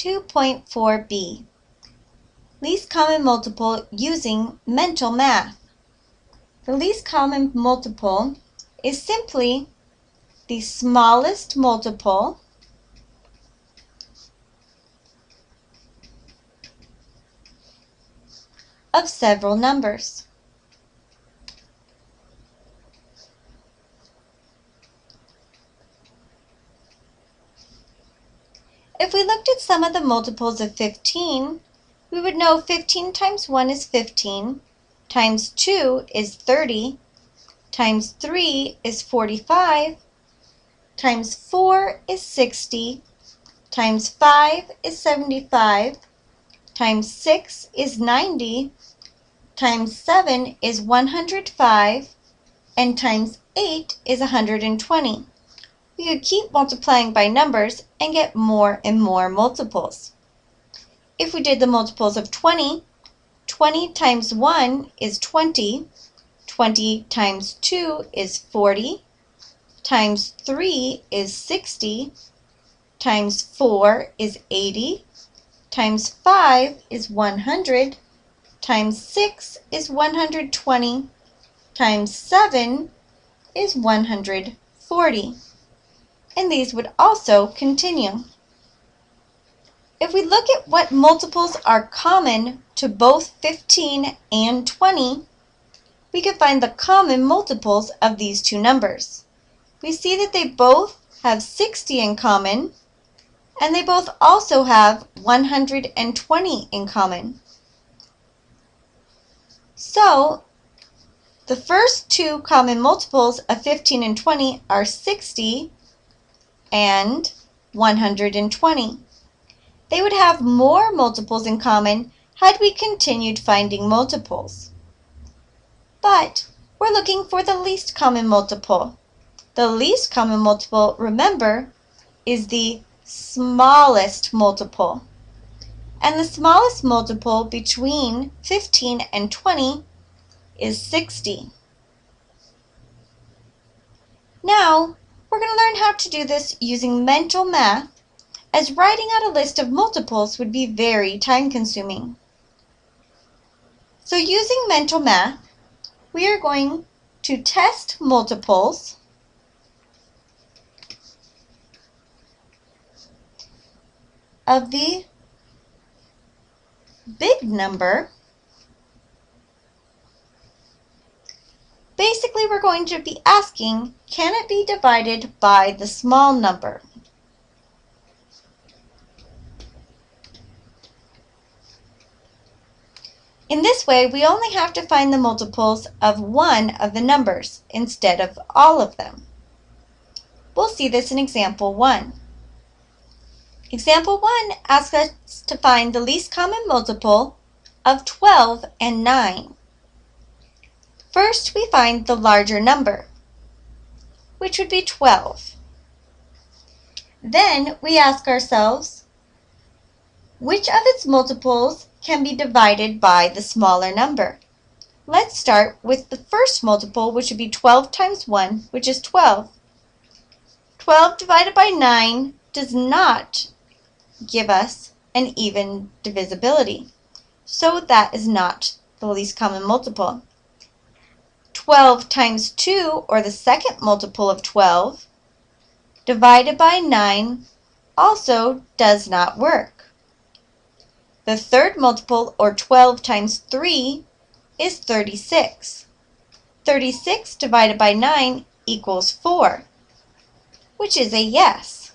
2.4b. Least common multiple using mental math. The least common multiple is simply the smallest multiple of several numbers. If we looked at some of the multiples of 15, we would know 15 times 1 is 15, times 2 is 30, times 3 is 45, times 4 is 60, times 5 is 75, times 6 is 90, times 7 is 105, and times 8 is 120 we could keep multiplying by numbers and get more and more multiples. If we did the multiples of 20, 20 times 1 is 20, 20 times 2 is 40, times 3 is 60, times 4 is 80, times 5 is 100, times 6 is 120, times 7 is 140 and these would also continue. If we look at what multiples are common to both 15 and 20, we can find the common multiples of these two numbers. We see that they both have 60 in common, and they both also have 120 in common. So, the first two common multiples of 15 and 20 are 60 and 120. They would have more multiples in common had we continued finding multiples. But we're looking for the least common multiple. The least common multiple, remember, is the smallest multiple. And the smallest multiple between 15 and 20 is 60. Now, we're going to learn how to do this using mental math, as writing out a list of multiples would be very time-consuming. So using mental math, we are going to test multiples of the big number we're going to be asking, can it be divided by the small number? In this way, we only have to find the multiples of one of the numbers instead of all of them. We'll see this in example 1. Example 1 asks us to find the least common multiple of 12 and 9. First, we find the larger number, which would be 12. Then we ask ourselves, which of its multiples can be divided by the smaller number? Let's start with the first multiple, which would be 12 times 1, which is 12. 12 divided by 9 does not give us an even divisibility. So that is not the least common multiple. 12 times 2, or the second multiple of 12, divided by 9 also does not work. The third multiple, or 12 times 3, is 36. 36 divided by 9 equals 4, which is a yes.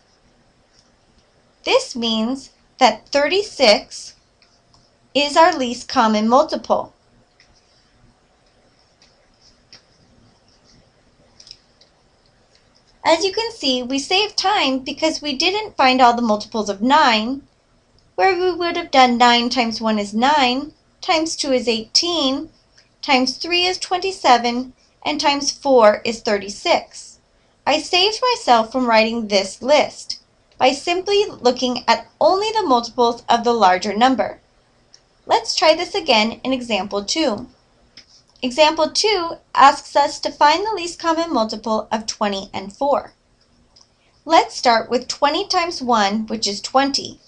This means that 36 is our least common multiple. As you can see, we saved time because we didn't find all the multiples of 9, where we would have done 9 times 1 is 9, times 2 is 18, times 3 is 27, and times 4 is 36. I saved myself from writing this list by simply looking at only the multiples of the larger number. Let's try this again in example 2. Example 2 asks us to find the least common multiple of 20 and 4. Let's start with 20 times 1, which is 20.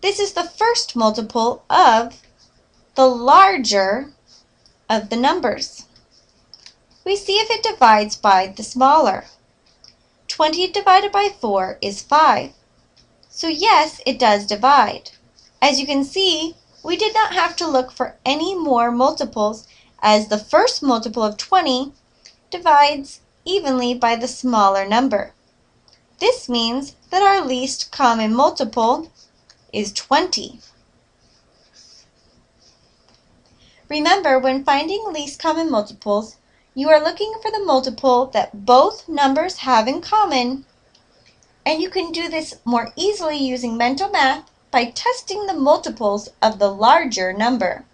this is the first multiple of the larger of the numbers. We see if it divides by the smaller. 20 divided by 4 is 5. So yes, it does divide. As you can see, we did not have to look for any more multiples as the first multiple of 20 divides evenly by the smaller number. This means that our least common multiple is 20. Remember, when finding least common multiples, you are looking for the multiple that both numbers have in common, and you can do this more easily using mental math by testing the multiples of the larger number.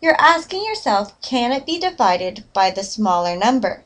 You're asking yourself, can it be divided by the smaller number?